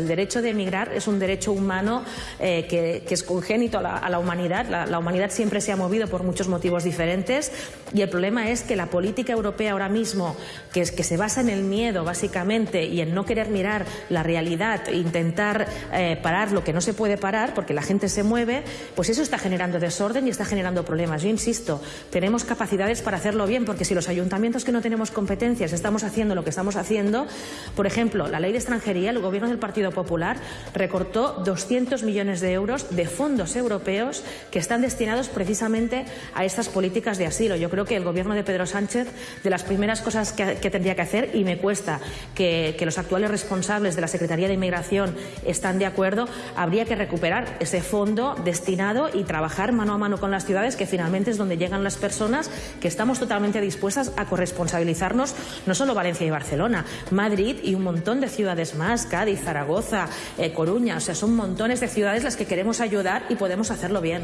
El derecho de emigrar es un derecho humano eh, que, es congénito a la, humanidad. La, humanidad siempre se ha movido por muchos motivos diferentes y el problema es que la política europea ahora mismo, que, es, que se basa en el miedo básicamente y en no querer mirar la realidad intentar eh, parar lo que no se puede parar porque la gente se mueve, pues eso está generando desorden y está generando problemas. Yo insisto, tenemos capacidades para hacerlo bien porque si los ayuntamientos que no tenemos competencias estamos haciendo lo que estamos haciendo, por ejemplo, la ley de extranjería, el gobierno del Partido Popular recortó 200 millones de euros de fondos europeos que están destinados precisamente a estas políticas de asilo. Yo creo que el gobierno de Pedro Sánchez, de las primeras cosas que, tendría que hacer, y me cuesta que, los actuales responsables de la Secretaría de Inmigración están de acuerdo, habría que recuperar ese fondo destinado y trabajar mano a mano con las ciudades, que finalmente es donde llegan las personas, que estamos totalmente dispuestas a corresponsabilizarnos, no solo Valencia y Barcelona, Madrid y un montón de ciudades más, Cádiz, Zaragoza, eh, Coruña, o sea, son montones de ciudades las que queremos ayudar y podemos hacerlo bien.